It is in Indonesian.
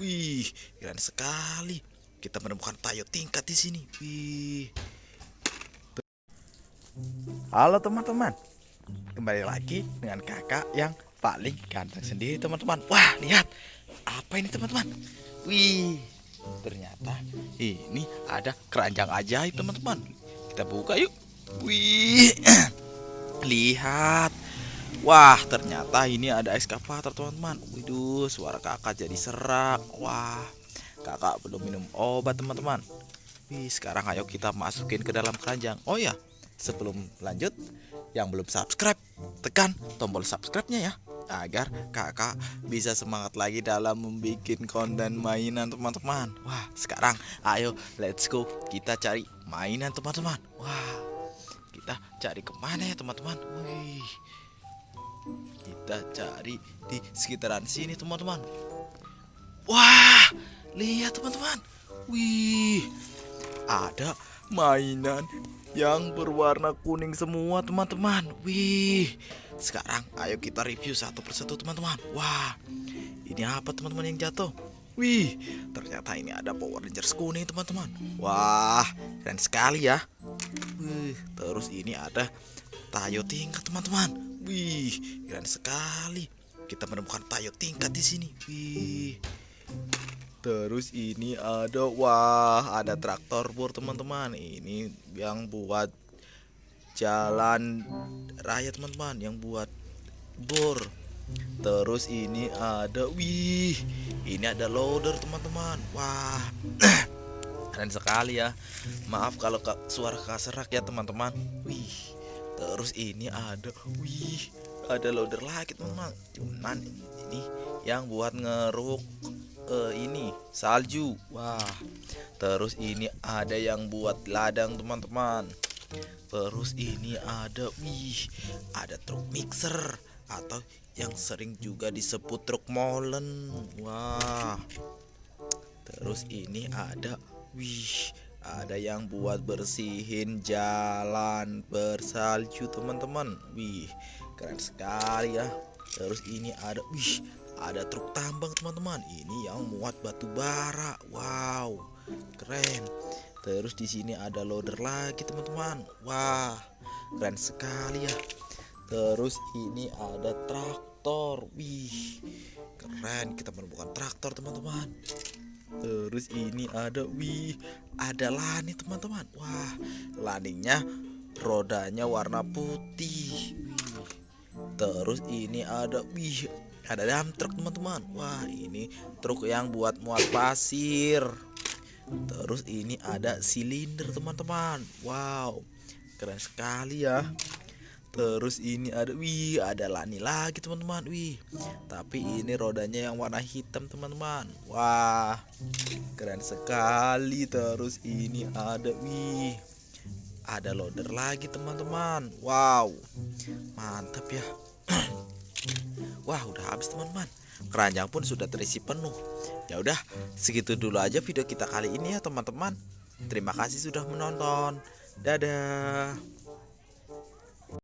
Wih, keren sekali. Kita menemukan tayo tingkat di sini. Wih. Halo teman-teman. Kembali lagi dengan kakak yang paling ganteng sendiri teman-teman. Wah, lihat. Apa ini teman-teman? Wih. Ternyata ini ada keranjang ajaib teman-teman. Kita buka yuk. Wih. Lihat. Wah, ternyata ini ada eskavator, teman-teman. Waduh, suara kakak jadi serak. Wah, kakak belum minum obat, teman-teman. Wih, sekarang ayo kita masukin ke dalam keranjang. Oh ya, sebelum lanjut, yang belum subscribe, tekan tombol subscribe-nya ya. Agar kakak bisa semangat lagi dalam membuat konten mainan, teman-teman. Wah, sekarang ayo let's go. Kita cari mainan, teman-teman. Wah, kita cari ke mana ya, teman-teman? Wih kita cari di sekitaran sini teman-teman. Wah lihat teman-teman. Wih ada mainan yang berwarna kuning semua teman-teman. Wih sekarang ayo kita review satu persatu teman-teman. Wah ini apa teman-teman yang jatuh? Wih ternyata ini ada Power Rangers kuning teman-teman. Wah keren sekali ya wih terus ini ada Tayo tingkat teman-teman. Wih, keren sekali. Kita menemukan tayo tingkat di sini. Wih. Terus ini ada wah, ada traktor bor teman-teman. Ini yang buat jalan raya teman-teman, yang buat bor. Terus ini ada wih, ini ada loader teman-teman. Wah. Keren sekali ya. Maaf kalau suara kaserak ya teman-teman. Wih terus ini ada wih ada loader lagi teman cuman ini yang buat ngeruk uh, ini salju wah terus ini ada yang buat ladang teman-teman terus ini ada wih ada truk mixer atau yang sering juga disebut truk molen wah terus ini ada wih ada yang buat bersihin jalan bersalju teman-teman. Wih keren sekali ya. Terus ini ada wih ada truk tambang teman-teman. Ini yang muat batu bara. Wow keren. Terus di sini ada loader lagi teman-teman. Wah keren sekali ya. Terus ini ada traktor. Wih keren. Kita menemukan traktor teman-teman Terus ini ada wih, ada lani teman-teman. Wah, laninya rodanya warna putih. Terus ini ada wih, ada dam truk teman-teman. Wah, ini truk yang buat muat pasir. Terus ini ada silinder teman-teman. Wow, keren sekali ya terus ini ada wih ada lani lagi teman-teman wih. Tapi ini rodanya yang warna hitam teman-teman. Wah keren sekali. Terus ini ada wih ada loader lagi teman-teman. Wow mantap ya. Wah udah habis teman-teman. Keranjang pun sudah terisi penuh. Ya udah segitu dulu aja video kita kali ini ya teman-teman. Terima kasih sudah menonton. Dadah